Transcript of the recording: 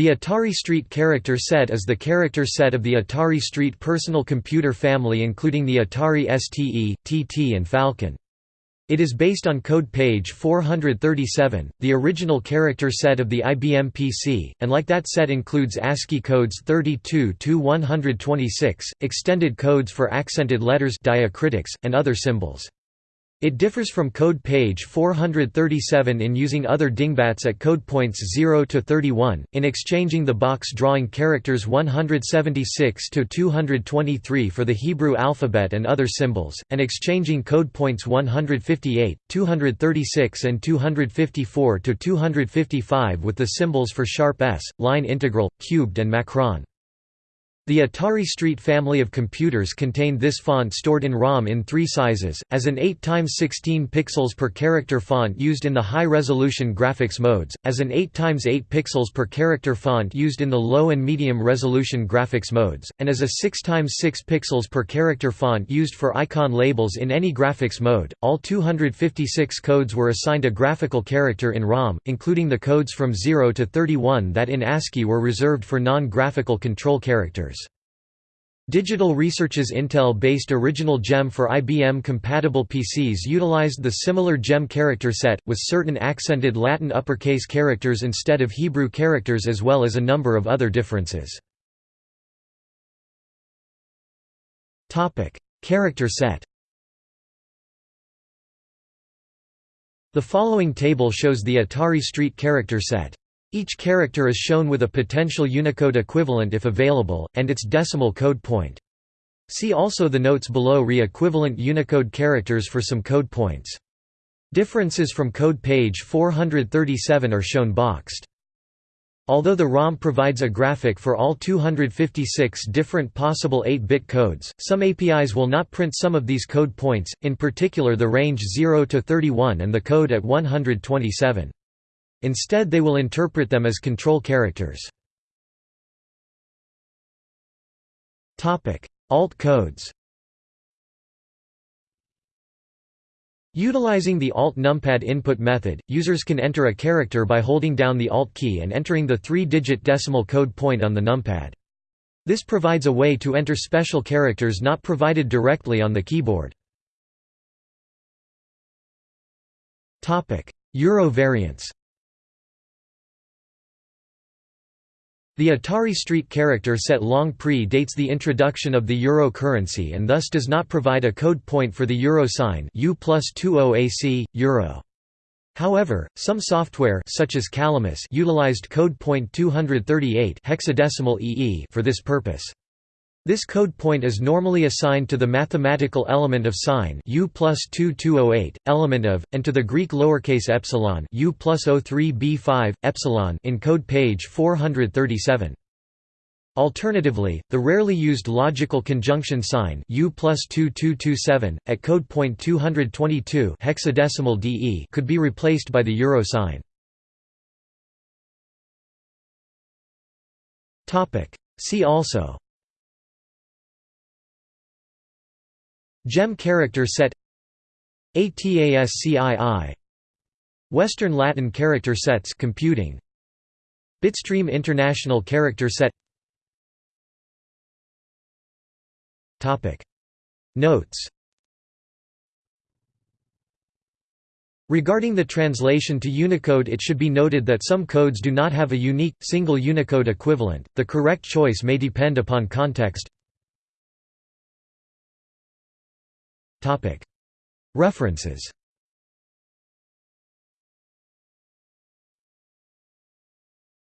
The Atari Street character set is the character set of the Atari Street personal computer family including the Atari STE, TT and Falcon. It is based on code page 437, the original character set of the IBM PC, and like that set includes ASCII codes 32 to 126, extended codes for accented letters diacritics, and other symbols. It differs from code page 437 in using other dingbats at code points 0 to 31, in exchanging the box drawing characters 176 to 223 for the Hebrew alphabet and other symbols, and exchanging code points 158, 236 and 254 to 255 with the symbols for sharp S, line integral, cubed and macron. The Atari ST family of computers contained this font stored in ROM in three sizes, as an 8 x 16 pixels per character font used in the high-resolution graphics modes, as an 8 x 8 pixels per character font used in the low and medium-resolution graphics modes, and as a 6 x 6 pixels per character font used for icon labels in any graphics mode. All 256 codes were assigned a graphical character in ROM, including the codes from 0 to 31 that in ASCII were reserved for non-graphical control characters. Digital Research's Intel-based original GEM for IBM-compatible PCs utilized the similar GEM character set, with certain accented Latin uppercase characters instead of Hebrew characters as well as a number of other differences. character set The following table shows the Atari Street character set. Each character is shown with a potential Unicode equivalent if available, and its decimal code point. See also the notes below re equivalent Unicode characters for some code points. Differences from code page 437 are shown boxed. Although the ROM provides a graphic for all 256 different possible 8-bit codes, some APIs will not print some of these code points, in particular the range 0 to 31 and the code at 127. Instead they will interpret them as control characters. Alt codes Utilizing the Alt numpad input method, users can enter a character by holding down the Alt key and entering the three-digit decimal code point on the numpad. This provides a way to enter special characters not provided directly on the keyboard. Euro variants The Atari ST character set long pre-dates the introduction of the euro currency and thus does not provide a code point for the euro sign U plus 20AC, euro. However, some software such as Calamus utilized code point 238 hexadecimal EE for this purpose. This code point is normally assigned to the mathematical element of sign U plus 2208, element of, and to the Greek lowercase epsilon U plus 03b5, epsilon in code page 437. Alternatively, the rarely used logical conjunction sign U plus 2227, at code point 222 hexadecimal DE could be replaced by the euro sign. See also Gem character set ATASCII Western Latin character sets computing Bitstream International character set Topic. Notes Regarding the translation to Unicode it should be noted that some codes do not have a unique, single Unicode equivalent, the correct choice may depend upon context References